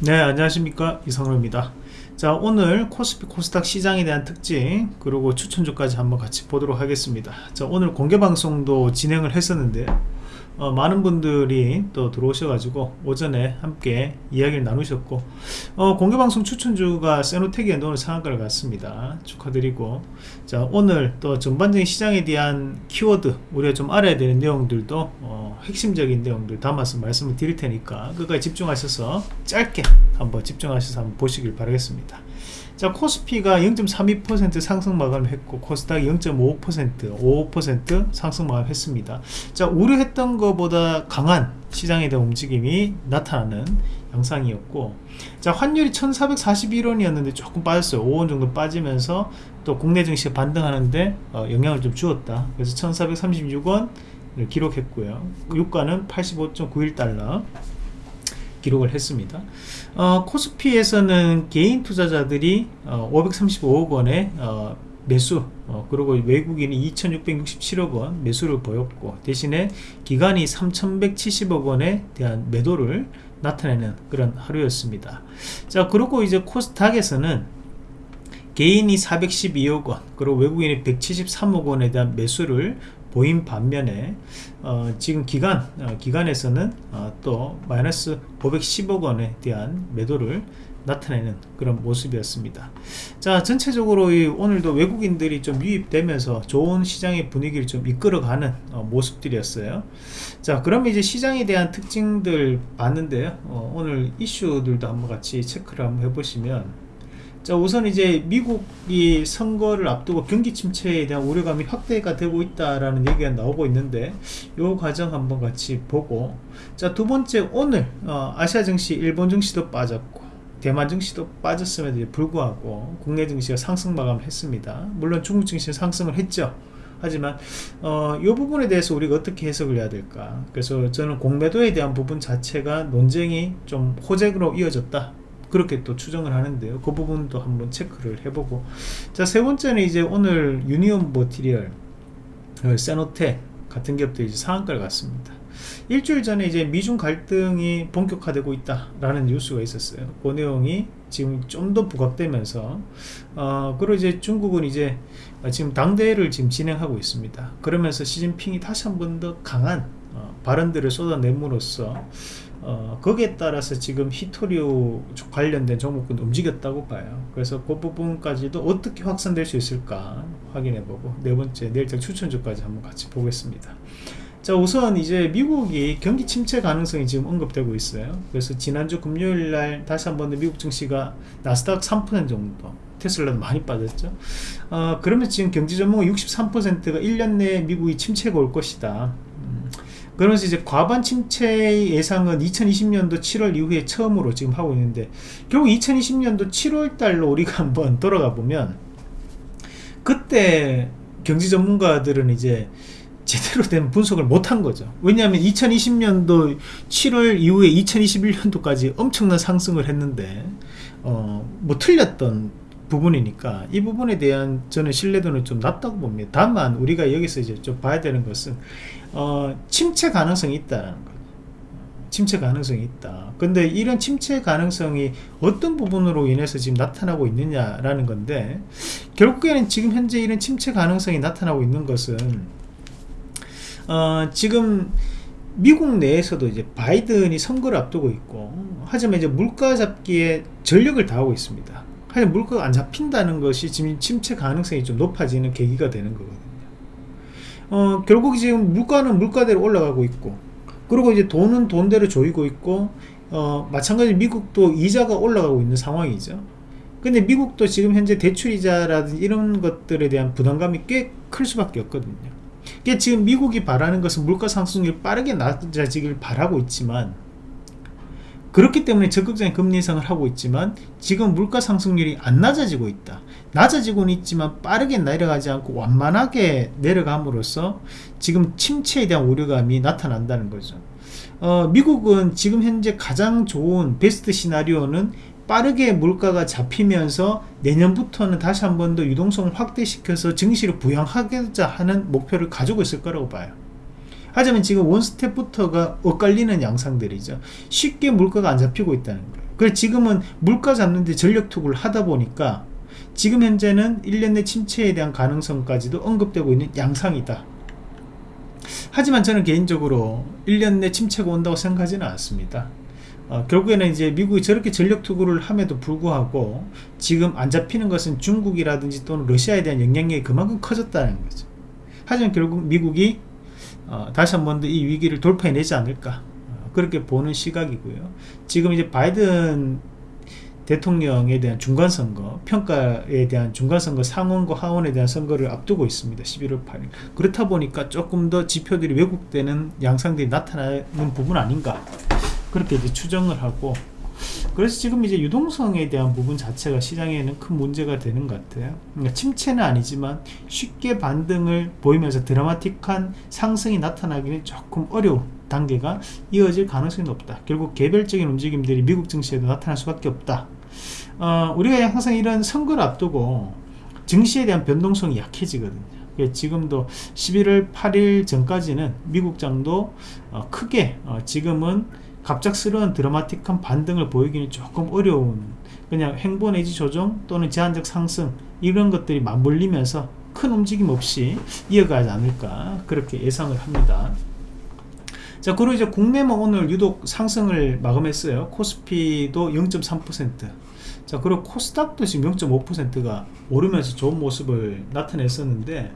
네 안녕하십니까. 이성로입니다. 자 오늘 코스피 코스닥 시장에 대한 특징 그리고 추천주까지 한번 같이 보도록 하겠습니다. 자 오늘 공개방송도 진행을 했었는데 어, 많은 분들이 또 들어오셔가지고 오전에 함께 이야기를 나누셨고 어, 공개방송 추천주가 세노텍에 오늘 상한가를 갔습니다. 축하드리고. 자 오늘 또 전반적인 시장에 대한 키워드 우리가 좀 알아야 되는 내용들도 어, 핵심적인 내용들 담아서 말씀을 드릴 테니까 끝까지 집중하셔서 짧게 한번 집중하셔서 한번 보시길 바라겠습니다 자 코스피가 0.32% 상승 마감을 했고 코스닥이 0.55% 5% 상승 마감했습니다. 자 우려했던 것보다 강한 시장에 대한 움직임이 나타나는 양상이었고 자 환율이 1441원이었는데 조금 빠졌어요. 5원 정도 빠지면서 또 국내 증시가 반등하는데 어, 영향을 좀 주었다. 그래서 1436원 기록했고요. 유가는 85.91달러 기록을 했습니다. 어, 코스피에서는 개인 투자자들이 어, 535억 원의 어, 매수 어, 그리고 외국인이 2667억 원 매수를 보였고 대신에 기간이 3170억 원에 대한 매도를 나타내는 그런 하루였습니다. 자 그리고 이제 코스닥에서는 개인이 412억 원 그리고 외국인이 173억 원에 대한 매수를 보인 반면에 어, 지금 기간 어, 기간에서는 어, 또 마이너스 510억 원에 대한 매도를 나타내는 그런 모습이었습니다. 자 전체적으로 오늘도 외국인들이 좀 유입되면서 좋은 시장의 분위기를 좀 이끌어가는 어, 모습들이었어요. 자 그러면 이제 시장에 대한 특징들 봤는데요. 어, 오늘 이슈들도 한번 같이 체크를 한번 해보시면 자 우선 이제 미국이 선거를 앞두고 경기 침체에 대한 우려감이 확대가 되고 있다라는 얘기가 나오고 있는데 이 과정 한번 같이 보고. 자 두 번째 오늘 어, 아시아 증시 일본 증시도 빠졌고 대만 증시도 빠졌음에도 불구하고 국내 증시가 상승 마감했습니다. 물론 중국 증시는 상승을 했죠. 하지만 어, 이 부분에 대해서 우리가 어떻게 해석을 해야 될까? 그래서 저는 공매도에 대한 부분 자체가 논쟁이 좀 호재로 이어졌다 그렇게 또 추정을 하는데요 그 부분도 한번 체크를 해보고 자 세 번째는 이제 오늘 유니온 모티리얼 어, 세노테 같은 기업도 이제 상한가를 갔습니다 일주일 전에 이제 미중 갈등이 본격화되고 있다라는 뉴스가 있었어요. 그 내용이 지금 좀 더 부각되면서 어 그리고 이제 중국은 이제 지금 당대회를 지금 진행하고 있습니다. 그러면서 시진핑이 다시 한 번 더 강한 어 발언들을 쏟아냄으로써 어, 거기에 따라서 지금 히토리오 관련된 종목은 움직였다고 봐요. 그래서 그 부분까지도 어떻게 확산될 수 있을까 확인해 보고 네 번째 내일장 추천주까지 한번 같이 보겠습니다. 자 우선 이제 미국이 경기 침체 가능성이 지금 언급되고 있어요. 그래서 지난주 금요일날 다시 한번 미국 증시가 나스닥 3% 정도 테슬라도 많이 빠졌죠. 어, 그러면 지금 경제 전문가 63%가 1년 내에 미국이 침체가 올 것이다. 그러면서 이제 과반 침체 예상은 2020년도 7월 이후에 처음으로 지금 하고 있는데 결국 2020년도 7월 달로 우리가 한번 돌아가 보면 그때 경제 전문가들은 이제 제대로 된 분석을 못한 거죠. 왜냐하면 2020년도 7월 이후에 2021년도까지 엄청난 상승을 했는데 어 뭐 틀렸던 부분이니까 이 부분에 대한 저는 신뢰도는 좀 낮다고 봅니다. 다만 우리가 여기서 이제 좀 봐야 되는 것은 어, 침체 가능성이 있다는 거 침체 가능성이 있다. 근데 이런 침체 가능성이 어떤 부분으로 인해서 지금 나타나고 있느냐라는 건데 결국에는 지금 현재 이런 침체 가능성이 나타나고 있는 것은 어, 지금 미국 내에서도 이제 바이든이 선거를 앞두고 있고 하지만 이제 물가 잡기에 전력을 다하고 있습니다 하지만 물가가 안 잡힌다는 것이 지금 침체 가능성이 좀 높아지는 계기가 되는 거거든요. 어, 결국 지금 물가는 물가대로 올라가고 있고 그리고 이제 돈은 돈대로 조이고 있고 어, 마찬가지 미국도 이자가 올라가고 있는 상황이죠. 근데 미국도 지금 현재 대출이자라든지 이런 것들에 대한 부담감이 꽤 클 수밖에 없거든요. 그러니까 지금 미국이 바라는 것은 물가 상승률이 빠르게 낮아지길 바라고 있지만 그렇기 때문에 적극적인 금리 인상을 하고 있지만 지금 물가 상승률이 안 낮아지고 있다. 낮아지고는 있지만 빠르게 내려가지 않고 완만하게 내려감으로써 지금 침체에 대한 우려감이 나타난다는 거죠. 어, 미국은 지금 현재 가장 좋은 베스트 시나리오는 빠르게 물가가 잡히면서 내년부터는 다시 한 번 더 유동성을 확대시켜서 증시를 부양하고자 하는 목표를 가지고 있을 거라고 봐요 하지만 지금 원스텝부터가 엇갈리는 양상들이죠. 쉽게 물가가 안 잡히고 있다는 거예요. 그래 지금은 물가 잡는데 전력 투구를 하다 보니까 지금 현재는 1년 내 침체에 대한 가능성까지도 언급되고 있는 양상이다. 하지만 저는 개인적으로 1년 내 침체가 온다고 생각하지는 않습니다. 어, 결국에는 이제 미국이 저렇게 전력 투구를 함에도 불구하고 지금 안 잡히는 것은 중국이라든지 또는 러시아에 대한 영향력이 그만큼 커졌다는 거죠. 하지만 결국 미국이 어, 다시 한 번 더 이 위기를 돌파해내지 않을까 어, 그렇게 보는 시각이고요. 지금 이제 바이든 대통령에 대한 중간선거 평가에 대한 중간선거 상원과 하원에 대한 선거를 앞두고 있습니다. 11월 8일. 그렇다 보니까 조금 더 지표들이 왜곡되는 양상들이 나타나는 부분 아닌가 그렇게 이제 추정을 하고 그래서 지금 이제 유동성에 대한 부분 자체가 시장에는 큰 문제가 되는 것 같아요. 그러니까 침체는 아니지만 쉽게 반등을 보이면서 드라마틱한 상승이 나타나기는 조금 어려운 단계가 이어질 가능성이 높다. 결국 개별적인 움직임들이 미국 증시에도 나타날 수밖에 없다. 어, 우리가 항상 이런 선거를 앞두고 증시에 대한 변동성이 약해지거든요. 지금도 11월 8일 전까지는 미국 장도 어, 크게 어, 지금은 갑작스러운 드라마틱한 반등을 보이기는 조금 어려운 그냥 행보 내지 조정 또는 제한적 상승 이런 것들이 맞물리면서 큰 움직임 없이 이어가지 않을까 그렇게 예상을 합니다. 자 그리고 이제 국내만 오늘 유독 상승을 마감했어요. 코스피도 0.3% 자 그리고 코스닥도 지금 0.5%가 오르면서 좋은 모습을 나타냈었는데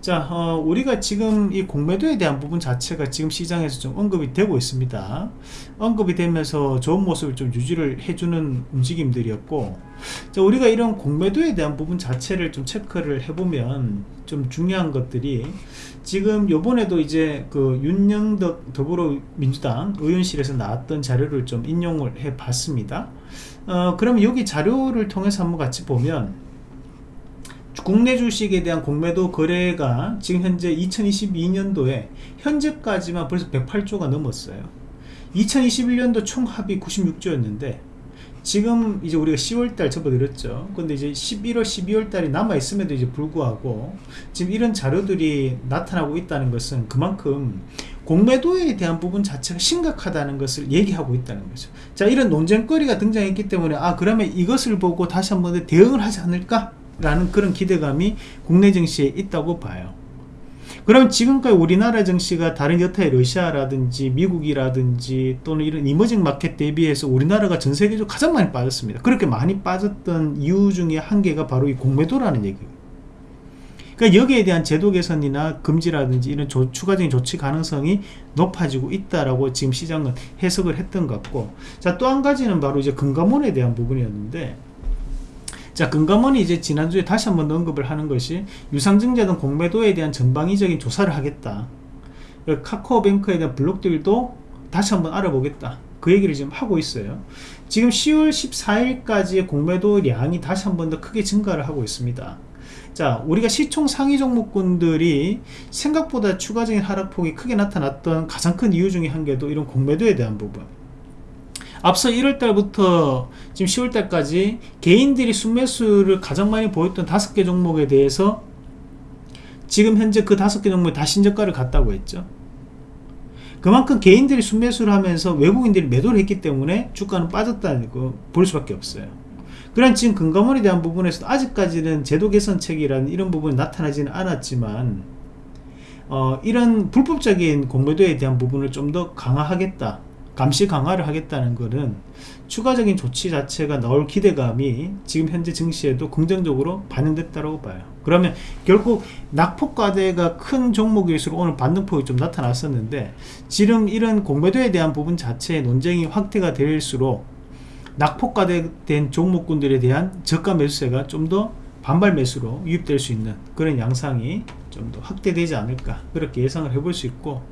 자 어, 우리가 지금 이 공매도에 대한 부분 자체가 지금 시장에서 좀 언급이 되고 있습니다. 언급이 되면서 좋은 모습을 좀 유지를 해주는 움직임들이었고 자 우리가 이런 공매도에 대한 부분 자체를 좀 체크를 해보면 좀 중요한 것들이 지금 요번에도 이제 그 윤영덕 더불어민주당 의원실에서 나왔던 자료를 좀 인용을 해 봤습니다 어, 그럼 여기 자료를 통해서 한번 같이 보면 국내 주식에 대한 공매도 거래가 지금 현재 2022년도에 현재까지만 벌써 108조가 넘었어요. 2021년도 총 합이 96조였는데 지금 이제 우리가 10월달 접어들었죠. 근데 이제 11월 12월달이 남아있음에도 이제 불구하고 지금 이런 자료들이 나타나고 있다는 것은 그만큼 공매도에 대한 부분 자체가 심각하다는 것을 얘기하고 있다는 거죠. 자 이런 논쟁거리가 등장했기 때문에 아 그러면 이것을 보고 다시 한번 대응을 하지 않을까 라는 그런 기대감이 국내 증시에 있다고 봐요. 그럼 지금까지 우리나라 증시가 다른 여타의 러시아라든지 미국이라든지 또는 이런 이머징 마켓 대비해서 우리나라가 전 세계적으로 가장 많이 빠졌습니다. 그렇게 많이 빠졌던 이유 중에 한 개가 바로 이 공매도라는 얘기예요 그러니까 여기에 대한 제도 개선이나 금지라든지 이런 조, 추가적인 조치 가능성이 높아지고 있다라고 지금 시장은 해석을 했던 것 같고 자 또 한 가지는 바로 이제 금감원에 대한 부분이었는데 자 금감원이 이제 지난주에 다시 한번 언급을 하는 것이 유상증자 등 공매도에 대한 전방위적인 조사를 하겠다. 카카오뱅크에 대한 블록들도 다시 한번 알아보겠다. 그 얘기를 지금 하고 있어요. 지금 10월 14일까지의 공매도량이 다시 한번 더 크게 증가를 하고 있습니다 자 우리가 시총 상위 종목군들이 생각보다 추가적인 하락폭이 크게 나타났던 가장 큰 이유 중에 한 개도 이런 공매도에 대한 부분. 앞서 1월달부터 지금 10월달까지 개인들이 순매수를 가장 많이 보였던 다섯 개 종목에 대해서 지금 현재 그 다섯 개 종목이 다 신저가를 갔다고 했죠. 그만큼 개인들이 순매수를 하면서 외국인들이 매도를 했기 때문에 주가는 빠졌다는 거 볼 수밖에 없어요 그런 지금 금감원에 대한 부분에서 아직까지는 제도 개선책이라는 이런 부분이 나타나지는 않았지만 어, 이런 불법적인 공매도에 대한 부분을 좀 더 강화하겠다 감시 강화를 하겠다는 것은 추가적인 조치 자체가 나올 기대감이 지금 현재 증시에도 긍정적으로 반영됐다고 봐요. 그러면 결국 낙폭과대가 큰 종목일수록 오늘 반등폭이 좀 나타났었는데 지금 이런 공매도에 대한 부분 자체의 논쟁이 확대가 될수록 낙폭과대된 종목군들에 대한 저가 매수세가 좀 더 반발 매수로 유입될 수 있는 그런 양상이 좀 더 확대되지 않을까 그렇게 예상을 해볼 수 있고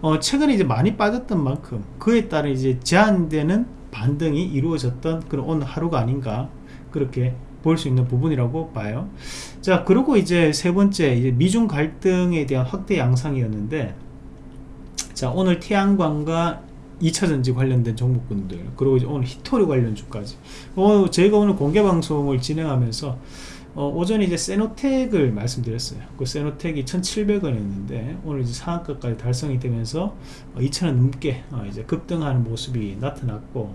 어, 최근에 이제 많이 빠졌던 만큼 그에 따른 이제 제한되는 반등이 이루어졌던 그런 오늘 하루가 아닌가 그렇게 볼 수 있는 부분이라고 봐요. 자 그리고 이제 세 번째 이제 미중 갈등에 대한 확대 양상이었는데 자 오늘 태양광과 2차 전지 관련된 종목군들 그리고 이제 오늘 히토리 관련주까지. 어, 저희가 오늘 공개 방송을 진행하면서 어, 오전에 이제 세노텍을 말씀드렸어요. 그 세노텍이 1700원이었는데 오늘 이제 상한가까지 달성이 되면서 어, 2000원 넘게 어, 이제 급등하는 모습이 나타났고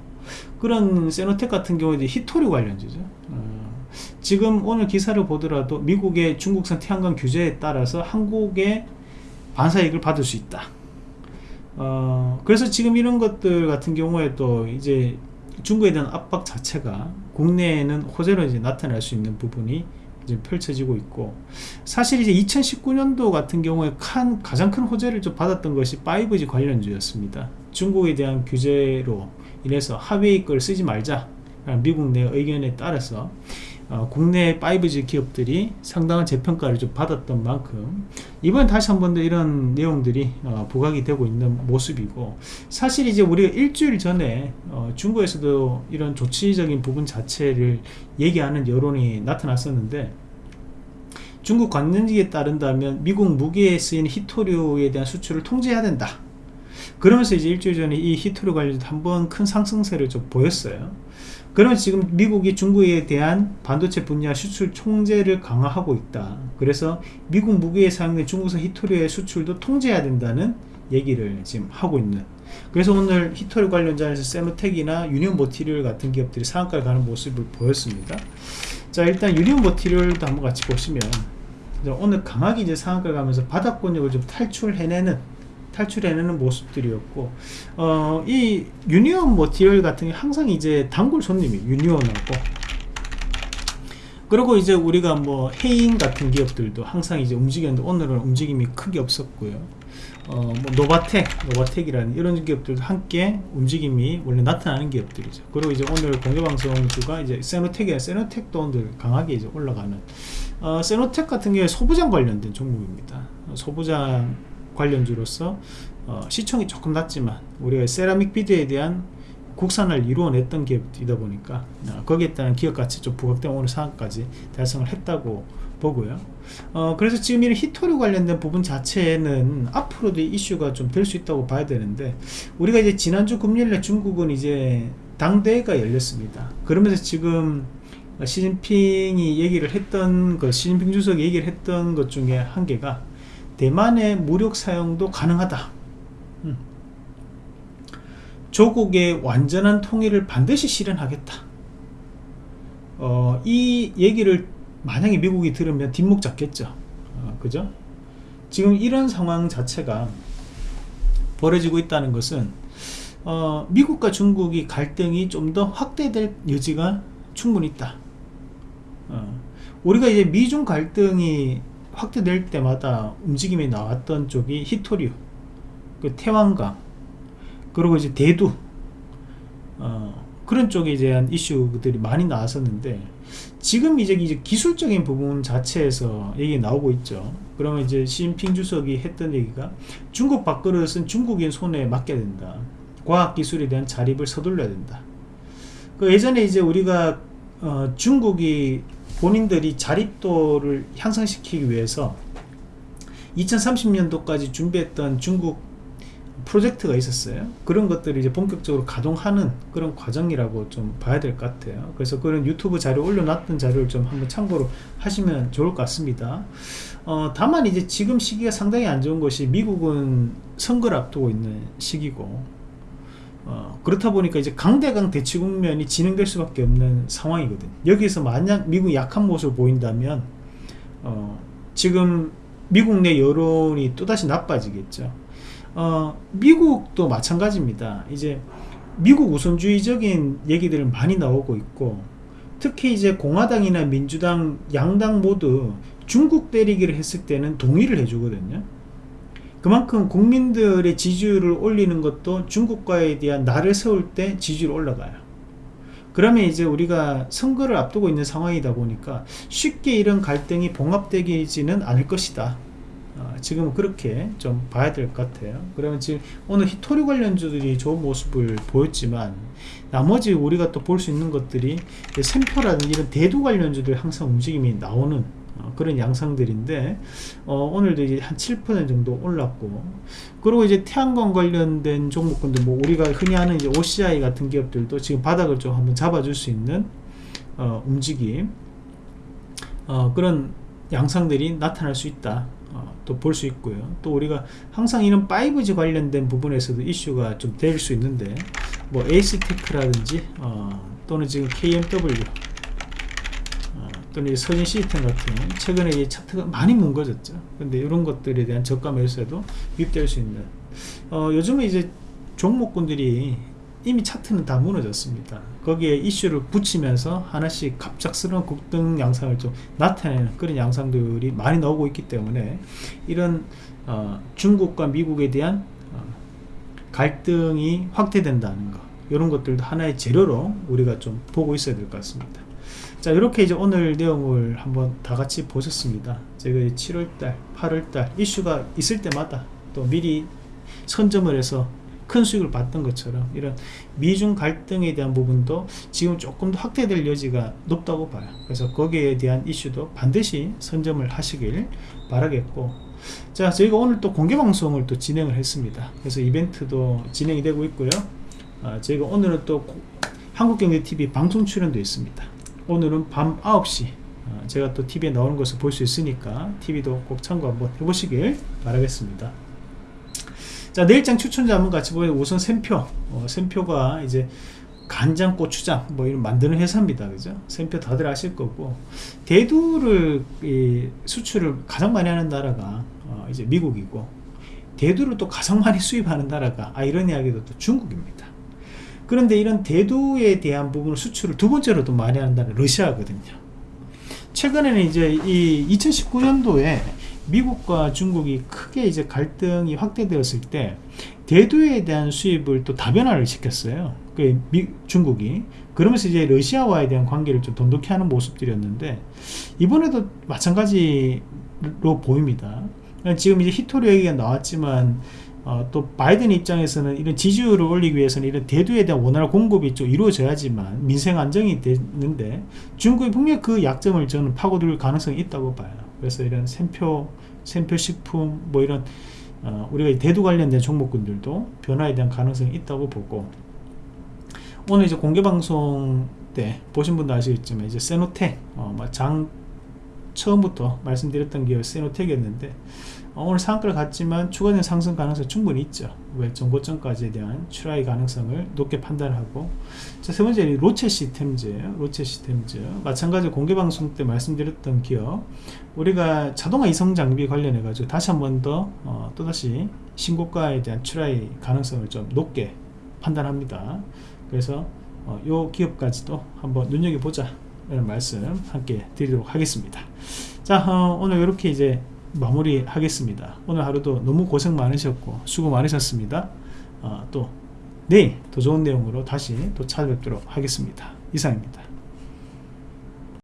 그런 세노텍 같은 경우에 히토류 관련주죠. 어, 지금 오늘 기사를 보더라도 미국의 중국산 태양광 규제에 따라서 한국의 반사이익을 받을 수 있다 어, 그래서 지금 이런 것들 같은 경우에 또 이제 중국에 대한 압박 자체가 국내에는 호재로 이제 나타날 수 있는 부분이 이제 펼쳐지고 있고 사실 이제 2019년도 같은 경우에 칸, 가장 큰 호재를 좀 받았던 것이 5G 관련주였습니다. 중국에 대한 규제로 인해서 하웨이 걸 쓰지 말자 미국 내 의견에 따라서 어, 국내 5G 기업들이 상당한 재평가를 좀 받았던 만큼 이번 다시 한 번 더 이런 내용들이 어, 부각이 되고 있는 모습이고 사실 이제 우리가 일주일 전에 어, 중국에서도 이런 조치적인 부분 자체를 얘기하는 여론이 나타났었는데 중국 관련직에 따른다면 미국 무기에 쓰인 히토류에 대한 수출을 통제해야 된다. 그러면서 이제 일주일 전에 이 히토류 관련 한번 큰 상승세를 좀 보였어요 그러면 지금 미국이 중국에 대한 반도체 분야 수출 총재를 강화하고 있다. 그래서 미국 무기에 사용된 중국산 히토리의 수출도 통제해야 된다는 얘기를 지금 하고 있는 그래서 오늘 히토리 관련자에서 세노텍이나 유니온 모티리얼 같은 기업들이 상한가를 가는 모습을 보였습니다. 자 일단 유니온 머티리얼도 한번 같이 보시면 오늘 강하게 이제 상한가를 가면서 바닥권역을 좀 탈출해내는 탈출해내는 모습들이었고 어, 이 유니온 머티리얼 같은 게 항상 이제 단골 손님이 유니온하고 그리고 이제 우리가 뭐 해인 같은 기업들도 항상 이제 움직였는데 오늘은 움직임이 크게 없었고요 어, 뭐 노바텍, 노바텍이라는 이런 기업들도 함께 움직임이 원래 나타나는 기업들이죠. 그리고 이제 오늘 공개방송주가 이제 세노텍이나 세노텍도 오늘 강하게 이제 올라가는, 어, 세노텍 같은 경우에 소부장 관련된 종목입니다. 소부장 관련주로서 어, 시총이 조금 낮지만 우리가 세라믹 비드에 대한 국산을 이루어냈던 기업이다 보니까 어, 거기에 따른 기업가치 좀 부각된 오늘 상황까지 달성을 했다고 보고요. 어, 그래서 지금 이런 히토류 관련된 부분 자체는 앞으로도 이슈가 좀 될 수 있다고 봐야 되는데 우리가 이제 지난주 금요일에 중국은 이제 당대회가 열렸습니다. 그러면서 지금 시진핑이 얘기를 했던 그 시진핑 주석이 얘기를 했던 것 중에 한 개가 대만의 무력 사용도 가능하다. 음. 조국의 완전한 통일을 반드시 실현하겠다. 어, 이 얘기를 만약에 미국이 들으면 뒷목 잡겠죠. 어, 그죠? 지금 이런 상황 자체가 벌어지고 있다는 것은 어, 미국과 중국이 갈등이 좀 더 확대될 여지가 충분히 있다. 어, 우리가 이제 미중 갈등이 확대될 때마다 움직임이 나왔던 쪽이 히토류 그 태왕강 그리고 이제 대두 어, 그런 쪽에 대한 이슈들이 많이 나왔었는데 지금 이제, 이제 기술적인 부분 자체에서 얘기 나오고 있죠. 그러면 이제 시진핑 주석이 했던 얘기가 중국 밥그릇은 중국인 손에 맡겨야 된다. 과학기술에 대한 자립을 서둘러야 된다. 그 예전에 이제 우리가 어, 중국이 본인들이 자립도를 향상시키기 위해서 2030년도까지 준비했던 중국 프로젝트가 있었어요. 그런 것들이 이제 본격적으로 가동하는 그런 과정이라고 좀 봐야 될 것 같아요. 그래서 그런 유튜브 자료 올려놨던 자료를 좀 한번 참고로 하시면 좋을 것 같습니다. 어, 다만 이제 지금 시기가 상당히 안 좋은 것이 미국은 선거를 앞두고 있는 시기고 어, 그렇다 보니까 이제 강대강 대치 국면이 진행될 수밖에 없는 상황이거든. 여기서 만약 미국이 약한 모습을 보인다면 어, 지금 미국 내 여론이 또다시 나빠지겠죠. 어, 미국도 마찬가지입니다. 이제 미국 우선주의적인 얘기들은 많이 나오고 있고 특히 이제 공화당이나 민주당 양당 모두 중국 때리기를 했을 때는 동의를 해주거든요 그만큼 국민들의 지지율을 올리는 것도 중국과에 대한 나를 세울 때 지지율 올라가요. 그러면 이제 우리가 선거를 앞두고 있는 상황이다 보니까 쉽게 이런 갈등이 봉합되지는 않을 것이다. 어, 지금 그렇게 좀 봐야 될 것 같아요. 그러면 지금 오늘 히토리 관련주들이 좋은 모습을 보였지만 나머지 우리가 또 볼 수 있는 것들이 샘표라든지 이런 대두 관련주들 항상 움직임이 나오는 어, 그런 양상들인데 어, 오늘도 이제 한 7% 정도 올랐고 그리고 이제 태양광 관련된 종목군들 뭐 우리가 흔히 하는 이제 OCI 같은 기업들도 지금 바닥을 좀 한번 잡아줄 수 있는 어, 움직임 어, 그런 양상들이 나타날 수 있다 어, 또볼 수 있고요. 또 우리가 항상 이런 5G 관련된 부분에서도 이슈가 좀 될 수 있는데 뭐 에이스테크라든지 어, 또는 지금 KMW 어, 또는 이 서진 시스템 같은 최근에 이 차트가 많이 뭉거졌죠. 근데 이런 것들에 대한 저가 매수에도 유입될 수 있는 어, 요즘에 이제 종목군들이 이미 차트는 다 무너졌습니다. 거기에 이슈를 붙이면서 하나씩 갑작스러운 급등 양상을 좀 나타내는 그런 양상들이 많이 나오고 있기 때문에 이런 어, 중국과 미국에 대한 어, 갈등이 확대된다는 것 이런 것들도 하나의 재료로 우리가 좀 보고 있어야 될 것 같습니다. 자 이렇게 이제 오늘 내용을 한번 다 같이 보셨습니다. 제가 7월달, 8월달 이슈가 있을 때마다 또 미리 선점을 해서 큰 수익을 봤던 것처럼 이런 미중 갈등에 대한 부분도 지금 조금 더 확대될 여지가 높다고 봐요. 그래서 거기에 대한 이슈도 반드시 선점을 하시길 바라겠고 자 저희가 오늘 또 공개 방송을 또 진행을 했습니다. 그래서 이벤트도 진행이 되고 있고요. 아, 저희가 오늘은 또 한국경제TV 방송 출연도 있습니다. 오늘은 밤 9시. 아, 제가 또 TV에 나오는 것을 볼 수 있으니까 TV도 꼭 참고 한번 해보시길 바라겠습니다. 자 내일장 추천자 한번 같이 보면 우선 샘표. 어, 샘표가 이제 간장 고추장 뭐 이런 만드는 회사입니다. 그죠? 샘표 다들 아실 거고. 대두를 수출을 가장 많이 하는 나라가 어, 이제 미국이고 대두를 또 가장 많이 수입하는 나라가 아이러니하게도 또 중국입니다 그런데 이런 대두에 대한 부분을 수출을 두 번째로 도 많이 나라가 러시아거든요 최근에는 이제 이 2019년도에 미국과 중국이 크게 이제 갈등이 확대되었을 때 대두에 대한 수입을 또 다변화를 시켰어요. 그 미, 중국이 그러면서 이제 러시아와에 대한 관계를 좀 돈독히 하는 모습들이었는데 이번에도 마찬가지로 보입니다. 지금 이제 히토리 얘기가 나왔지만 어, 또 바이든 입장에서는 이런 지지율을 올리기 위해서는 이런 대두에 대한 원활한 공급이 좀 이루어져야지만 민생 안정이 되는데 중국이 분명히 그 약점을 저는 파고들 가능성이 있다고 봐요. 그래서 이런 샘표, 샘표 식품 뭐 이런 어, 우리가 대두 관련된 종목군들도 변화에 대한 가능성이 있다고 보고 오늘 이제 공개 방송 때 보신 분도 아시겠지만 이제 세노텍 어, 장 처음부터 말씀드렸던 기업 세노텍이었는데 어, 오늘 상한가를 갔지만 추가적인 상승 가능성 충분히 있죠. 왜? 정고점까지에 대한 출하의 가능성을 높게 판단하고. 자, 세 번째 로체 시스템즈예요 로체 시스템즈. 마찬가지로 공개방송 때 말씀드렸던 기업. 우리가 자동화 이성 장비 관련해 가지고 다시 한 번 더 어, 또다시 신고가에 대한 출하의 가능성을 좀 높게 판단합니다. 그래서 어, 요 기업까지도 한번 눈여겨보자. 이런 말씀 함께 드리도록 하겠습니다. 자 어, 오늘 이렇게 이제 마무리 하겠습니다. 오늘 하루도 너무 고생 많으셨고 수고 많으셨습니다. 어, 또 내일 더 좋은 내용으로 다시 또 찾아뵙도록 하겠습니다. 이상입니다